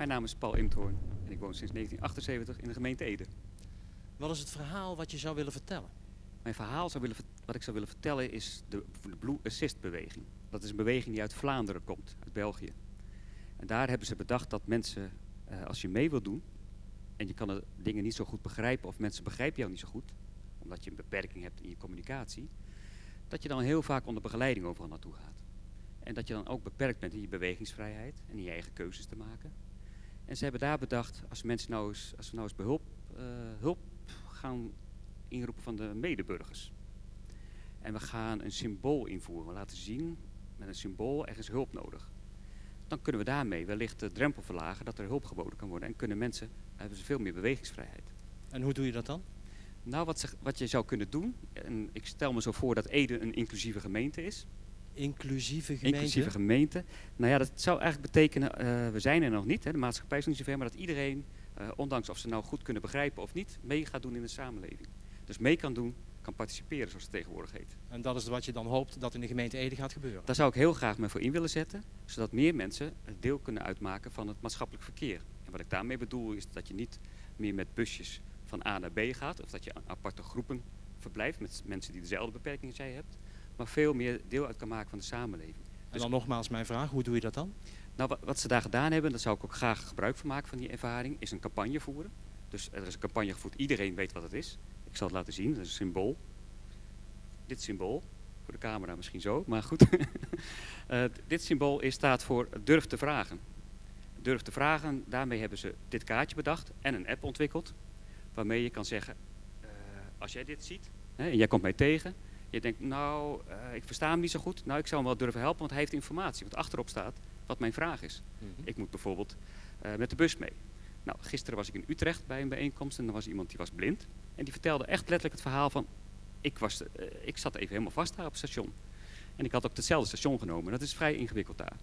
Mijn naam is Paul Imthoorn en ik woon sinds 1978 in de gemeente Ede. Wat is het verhaal wat je zou willen vertellen? Mijn verhaal zou willen, wat ik zou willen vertellen is de, de Blue Assist beweging. Dat is een beweging die uit Vlaanderen komt, uit België. En daar hebben ze bedacht dat mensen, eh, als je mee wilt doen en je kan de dingen niet zo goed begrijpen of mensen begrijpen jou niet zo goed, omdat je een beperking hebt in je communicatie, dat je dan heel vaak onder begeleiding overal naartoe gaat. En dat je dan ook beperkt bent in je bewegingsvrijheid en in je eigen keuzes te maken. En ze hebben daar bedacht, als mensen nou eens, als we nou eens behulp, eh, hulp gaan inroepen van de medeburgers. En we gaan een symbool invoeren. We laten zien, met een symbool, er is hulp nodig. Dan kunnen we daarmee wellicht de drempel verlagen dat er hulp geboden kan worden. En kunnen mensen, hebben ze veel meer bewegingsvrijheid. En hoe doe je dat dan? Nou, wat, ze- wat je zou kunnen doen, en ik stel me zo voor dat Ede een inclusieve gemeente is. Inclusieve gemeente? Inclusieve gemeente. Nou ja, dat zou eigenlijk betekenen, eh, we zijn er nog niet, hè, de maatschappij is nog niet zover, maar dat iedereen, eh, ondanks of ze nou goed kunnen begrijpen of niet, mee gaat doen in de samenleving. Dus mee kan doen, kan participeren, zoals het tegenwoordig heet. En dat is wat je dan hoopt dat in de gemeente Ede gaat gebeuren? Daar zou ik heel graag me voor in willen zetten, zodat meer mensen het deel kunnen uitmaken van het maatschappelijk verkeer. En wat ik daarmee bedoel is dat je niet meer met busjes van A naar B gaat, of dat je aan aparte groepen verblijft met mensen die dezelfde beperkingen als jij hebt, maar veel meer deel uit kan maken van de samenleving. En dan nogmaals mijn vraag, hoe doe je dat dan? Nou, wa- wat ze daar gedaan hebben, daar zou ik ook graag gebruik van maken van die ervaring, is een campagne voeren. Dus er is een campagne gevoerd, iedereen weet wat het is. Ik zal het laten zien, dat is een symbool. Dit symbool, voor de camera misschien zo, maar goed. Eh, dit symbool is, staat voor durf te vragen. Durf te vragen, daarmee hebben ze dit kaartje bedacht en een app ontwikkeld. Waarmee je kan zeggen, eh, als jij dit ziet hè, en jij komt mij tegen. Je denkt, nou, eh, ik versta hem niet zo goed. Nou, ik zou hem wel durven helpen, want hij heeft informatie. Wat achterop staat, wat mijn vraag is. Ik moet bijvoorbeeld eh, met de bus mee. Nou, gisteren was ik in Utrecht bij een bijeenkomst en er was iemand die was blind. En die vertelde echt letterlijk het verhaal van, ik, was, eh, ik zat even helemaal vast daar op het station. En ik had ook hetzelfde station genomen. Dat is vrij ingewikkeld daar.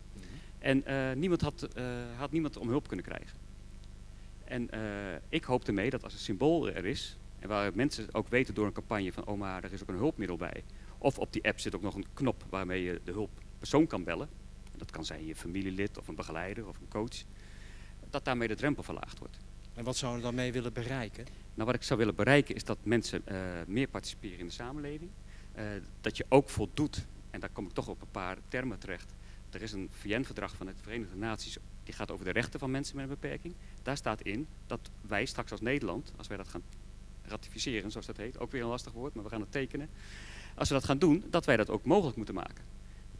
En eh, niemand had, had niemand om hulp kunnen krijgen. En ik hoopte mee dat als een symbool er is, en waar mensen ook weten door een campagne van, oh maar er is ook een hulpmiddel bij. Of op die app zit ook nog een knop waarmee je de hulppersoon kan bellen. En dat kan zijn je familielid of een begeleider of een coach. Dat daarmee de drempel verlaagd wordt. En wat zou je dan mee willen bereiken? Nou, wat ik zou willen bereiken is dat mensen eh, meer participeren in de samenleving. Eh, dat je ook voldoet, en daar kom ik toch op een paar termen terecht. Er is een VN-verdrag van de Verenigde Naties, die gaat over de rechten van mensen met een beperking. Daar staat in dat wij straks als Nederland, als wij dat gaan ratificeren, zoals dat heet, ook weer een lastig woord, maar we gaan het tekenen. Als we dat gaan doen, dat wij dat ook mogelijk moeten maken.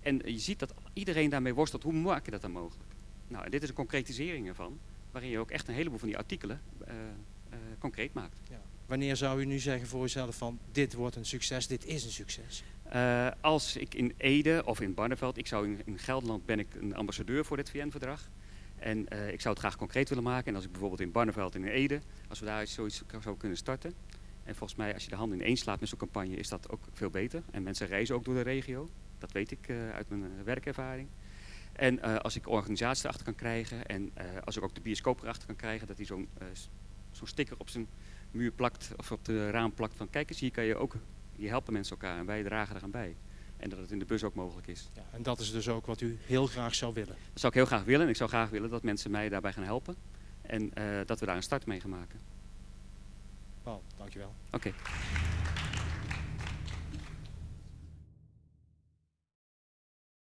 En je ziet dat iedereen daarmee worstelt, hoe maak je dat dan mogelijk? Nou, en dit is een concretisering ervan, waarin je ook echt een heleboel van die artikelen eh, eh, concreet maakt. Ja. Wanneer zou u nu zeggen voor uzelf van dit wordt een succes, dit is een succes? Eh, als ik in Ede of in Barneveld, ik zou in, in Gelderland ben ik een ambassadeur voor dit VN-verdrag. En eh, ik zou het graag concreet willen maken. En als ik bijvoorbeeld in Barneveld en in Ede, als we daar zoiets zou kunnen starten. En volgens mij, als je de handen ineens slaat met zo'n campagne, is dat ook veel beter. En mensen reizen ook door de regio. Dat weet ik eh, uit mijn eh, werkervaring. En als ik organisaties erachter kan krijgen en als ik ook de bioscoop erachter kan krijgen, dat hij zo'n sticker op zijn muur plakt of op de raam plakt van kijk eens, hier kan je ook, hier helpen mensen elkaar en wij dragen eraan bij. En dat het in de bus ook mogelijk is. Ja, en dat is dus ook wat u heel graag zou willen. Dat zou ik heel graag willen en ik zou graag willen dat mensen mij daarbij gaan helpen. En eh, dat we daar een start mee gaan maken. Paul, dankjewel. Oké.